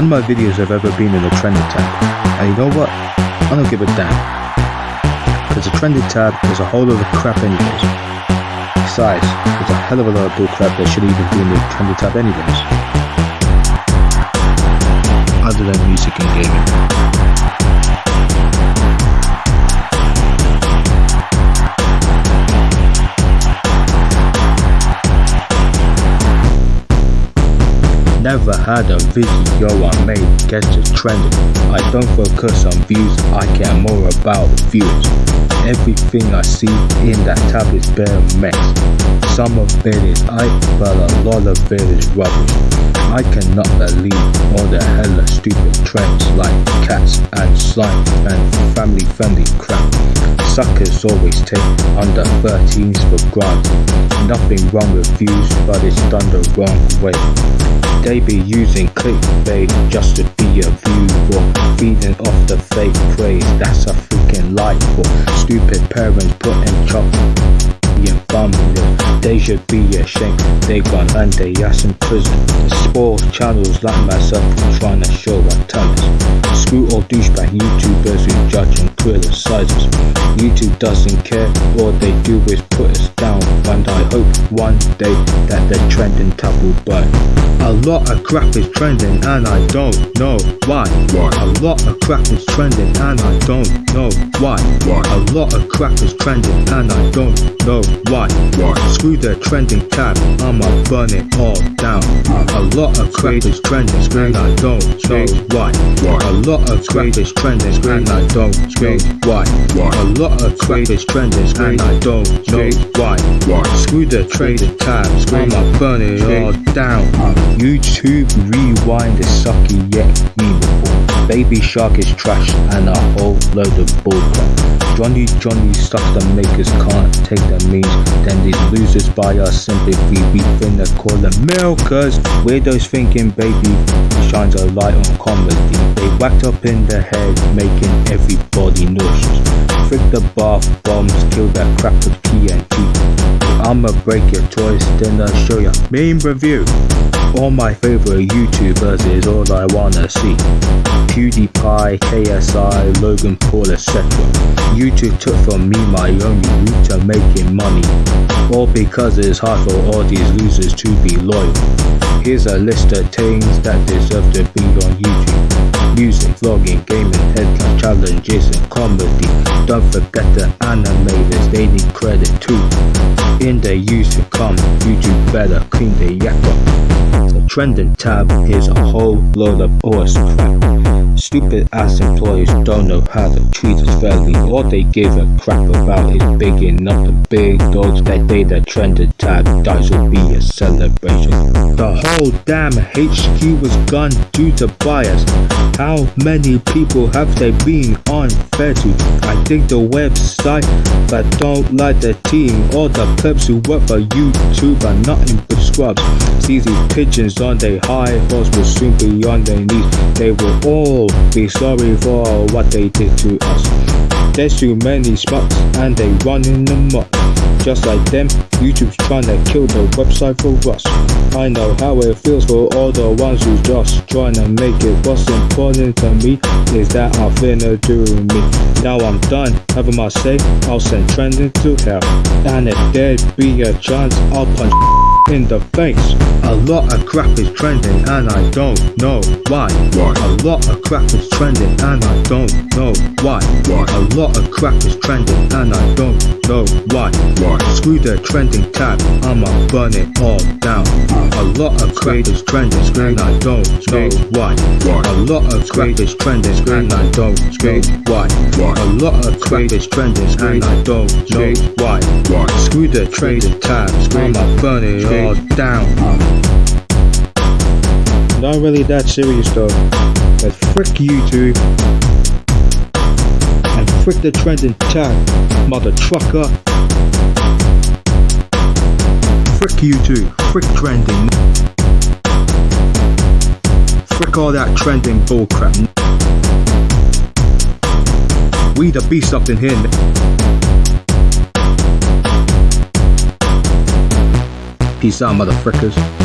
None of my videos have ever been in the trending tab. And you know what? I don't give a damn. Because the trending tab is a whole lot of crap anyways. Besides, it's a hell of a lot of bullcrap that shouldn't even be in the trending tab anyways. Other than music and gaming. Never had a video I made get to trending. I don't focus on views, I care more about views. Everything I see in that tab is bare mess. Some of it is hype, but a lot of it is rubbish. I cannot believe all the hella stupid trends like cats and slime and family friendly crap. Suckers always take under 13s for granted. Nothing wrong with views, but it's done the wrong way. They be using clickbait just to be a view or feeding off the fake praise. That's a freaking life for stupid parents putting chop and thumbnails. They should be ashamed. They gone they ass in prison. Spoil channels like myself trying to show what talent. Screw all douchebag YouTubers who judge and criticize us. YouTube doesn't care. All they do is put us down. And I hope one day that the trending tab will burn. A lot of crap is trending and I don't know why. Why? A lot of crap is trending and I don't know why. Why? A lot of crap is trending and I don't know why. Why? Screw the trending tab, I'ma burn it all down. Uh. A lot of crap is trending and I don't know why. Why? A lot of crap is trending and I don't know why. Why? A lot of crap is trending and I don't know why. Why? Screw the trending tab, I'ma burn it all down. Uh, YouTube rewind is sucky yet memeable. Baby Shark is trash and a whole load of bullcrap. Johnny Johnny stuff the makers can't take the means. Then these losers buy our sympathy. We finna call them milkers. Weirdos thinking baby shines a light on comedy. They up in the head, making everybody nauseous. Frick the bath bombs, kill that crap with TNT. I'ma break your toys, then I'll show ya meme review. All my favorite YouTubers is all I wanna see. PewDiePie, KSI, Logan Paul, etc. YouTube took from me my only route to making money. All because it's hard for all these losers to be loyal. Here's a list of things that deserve to be on YouTube. Music, vlogging, gaming, headline challenges and comedy. Don't forget the animators, they need credit too. In the years to come, YouTube better clean the yak up. The trending tab is a whole load of awesome crap. Stupid ass employees don't know how to treat us fairly. All they give a crap about is bigging up the big dogs that day the trending tab dies will be a celebration. The whole damn HQ was gone due to bias. How many people have they been unfair to? I think the website that don't like the team, or the plebs who work for YouTube are nothing but scrubs. See these pigeons on their high horse will soon be on their knees. They will all be sorry for what they did to us. There's too many spots and they running amok. Just like them, YouTube's trying to kill the website for us. I know how it feels for all the ones who just trying to make it. What's important to me is that I'm finna do me. Now I'm done having my say, I'll send trending to hell. And if there'd be a chance, I'll punch in the face. A lot of crap is trending and I don't know why. Why? A lot of crap is trending and I don't know why. Why? A lot of crap is trending and I don't know why. Why? Screw the trending tab, I'ma burn it all down. A lot of crap is trending and I don't know why. A lot of crap is trending and I don't know why. A lot of crap is trending and I don't know why. Screw the trending tab, I'ma burn all down. Not really that serious though. But frick YouTube. And frick the trending tab, mother trucker. Frick YouTube, frick trending. Frick all that trending bullcrap. We the beast up in here. Peace out, motherfuckers.